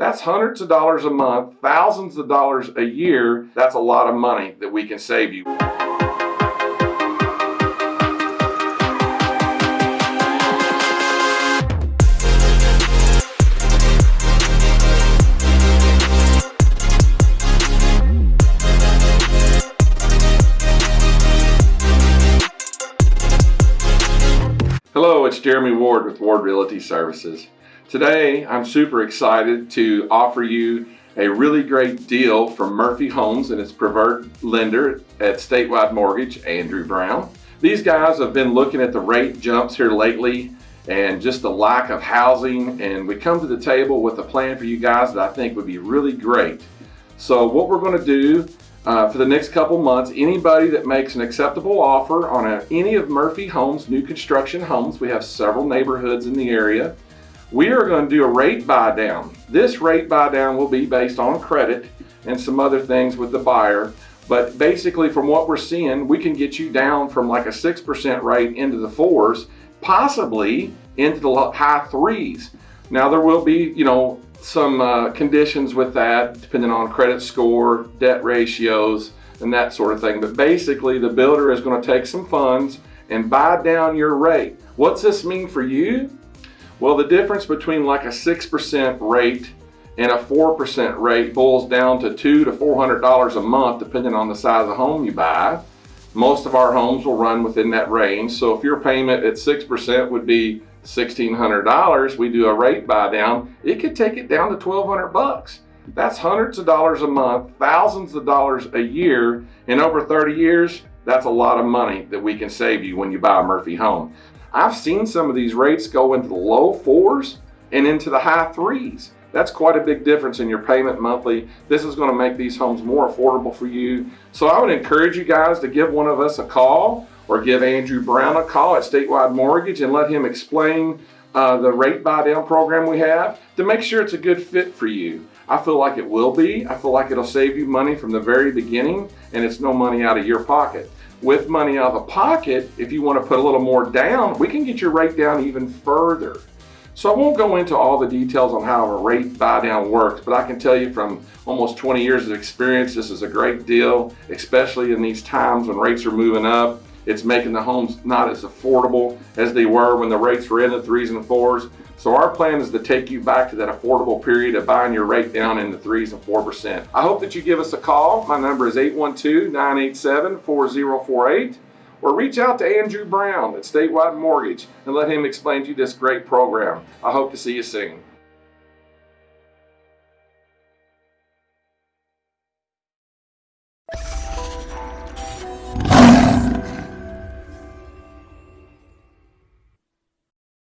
That's hundreds of dollars a month, thousands of dollars a year. That's a lot of money that we can save you. Hello, it's Jeremy Ward with Ward Realty Services. Today, I'm super excited to offer you a really great deal from Murphy Homes and its preferred lender at Statewide Mortgage, Andrew Brown. These guys have been looking at the rate jumps here lately and just the lack of housing and we come to the table with a plan for you guys that I think would be really great. So what we're going to do uh, for the next couple months, anybody that makes an acceptable offer on a, any of Murphy Homes new construction homes, we have several neighborhoods in the area, we are going to do a rate buy down. This rate buy down will be based on credit and some other things with the buyer. But basically from what we're seeing, we can get you down from like a 6% rate into the fours, possibly into the high threes. Now there will be, you know, some uh, conditions with that, depending on credit score, debt ratios, and that sort of thing. But basically, the builder is going to take some funds and buy down your rate. What's this mean for you? Well, the difference between like a 6% rate and a 4% rate boils down to two to $400 a month, depending on the size of home you buy. Most of our homes will run within that range. So if your payment at 6% would be $1,600, we do a rate buy down, it could take it down to 1200 bucks. That's hundreds of dollars a month, thousands of dollars a year. In over 30 years, that's a lot of money that we can save you when you buy a Murphy home. I've seen some of these rates go into the low fours and into the high threes. That's quite a big difference in your payment monthly. This is going to make these homes more affordable for you. So I would encourage you guys to give one of us a call or give Andrew Brown a call at Statewide Mortgage and let him explain uh, the rate buy down program we have to make sure it's a good fit for you. I feel like it will be. I feel like it'll save you money from the very beginning and it's no money out of your pocket. With money out of the pocket, if you want to put a little more down, we can get your rate down even further. So I won't go into all the details on how a rate buy down works, but I can tell you from almost 20 years of experience, this is a great deal, especially in these times when rates are moving up. It's making the homes not as affordable as they were when the rates were in the threes and fours. So our plan is to take you back to that affordable period of buying your rate down in the threes and 4%. I hope that you give us a call. My number is 812-987-4048 or reach out to Andrew Brown at Statewide Mortgage and let him explain to you this great program. I hope to see you soon.